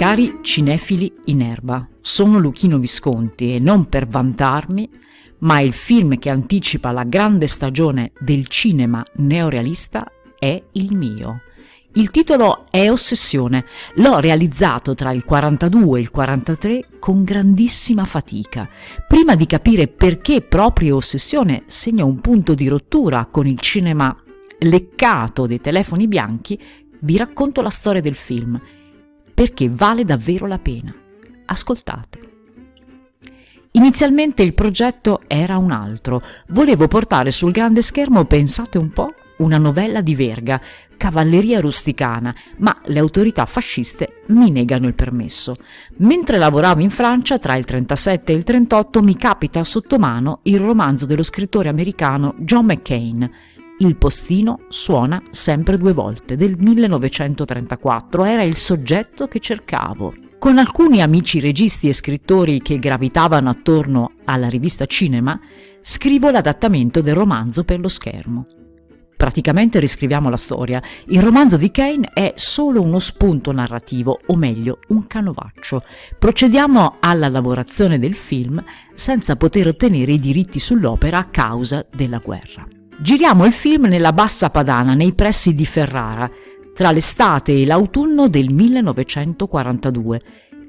Cari cinefili in erba, sono Luchino Visconti e non per vantarmi, ma il film che anticipa la grande stagione del cinema neorealista è il mio. Il titolo è Ossessione, l'ho realizzato tra il 42 e il 43 con grandissima fatica, prima di capire perché proprio Ossessione segna un punto di rottura con il cinema leccato dei telefoni bianchi, vi racconto la storia del film perché vale davvero la pena. Ascoltate. Inizialmente il progetto era un altro. Volevo portare sul grande schermo, pensate un po', una novella di Verga, cavalleria rusticana, ma le autorità fasciste mi negano il permesso. Mentre lavoravo in Francia, tra il 37 e il 38, mi capita sotto mano il romanzo dello scrittore americano John McCain, il postino suona sempre due volte, del 1934, era il soggetto che cercavo. Con alcuni amici registi e scrittori che gravitavano attorno alla rivista Cinema, scrivo l'adattamento del romanzo per lo schermo. Praticamente riscriviamo la storia. Il romanzo di Kane è solo uno spunto narrativo, o meglio, un canovaccio. Procediamo alla lavorazione del film senza poter ottenere i diritti sull'opera a causa della guerra. Giriamo il film nella Bassa Padana, nei pressi di Ferrara, tra l'estate e l'autunno del 1942.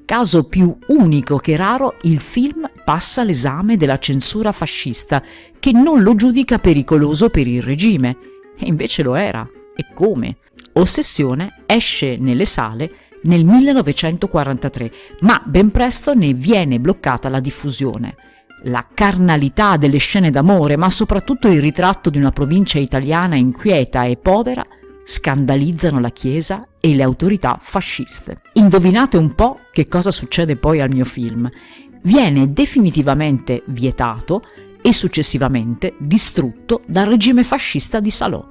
Caso più unico che raro, il film passa l'esame della censura fascista, che non lo giudica pericoloso per il regime. E invece lo era. E come? Ossessione esce nelle sale nel 1943, ma ben presto ne viene bloccata la diffusione la carnalità delle scene d'amore, ma soprattutto il ritratto di una provincia italiana inquieta e povera, scandalizzano la Chiesa e le autorità fasciste. Indovinate un po' che cosa succede poi al mio film. Viene definitivamente vietato e successivamente distrutto dal regime fascista di Salò.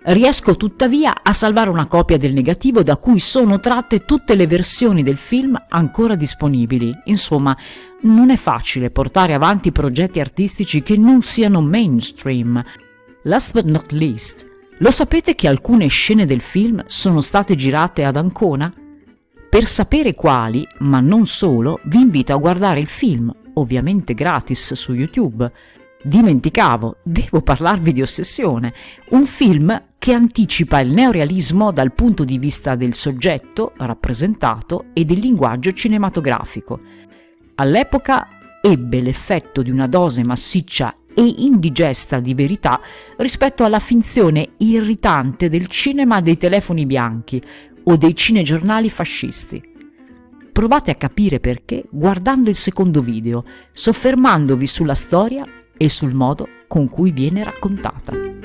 Riesco tuttavia a salvare una copia del negativo da cui sono tratte tutte le versioni del film ancora disponibili. Insomma, non è facile portare avanti progetti artistici che non siano mainstream. Last but not least, lo sapete che alcune scene del film sono state girate ad Ancona? Per sapere quali, ma non solo, vi invito a guardare il film, ovviamente gratis su YouTube. Dimenticavo, devo parlarvi di Ossessione, un film che anticipa il neorealismo dal punto di vista del soggetto rappresentato e del linguaggio cinematografico. All'epoca ebbe l'effetto di una dose massiccia e indigesta di verità rispetto alla finzione irritante del cinema dei telefoni bianchi o dei cinegiornali fascisti. Provate a capire perché guardando il secondo video, soffermandovi sulla storia e sul modo con cui viene raccontata.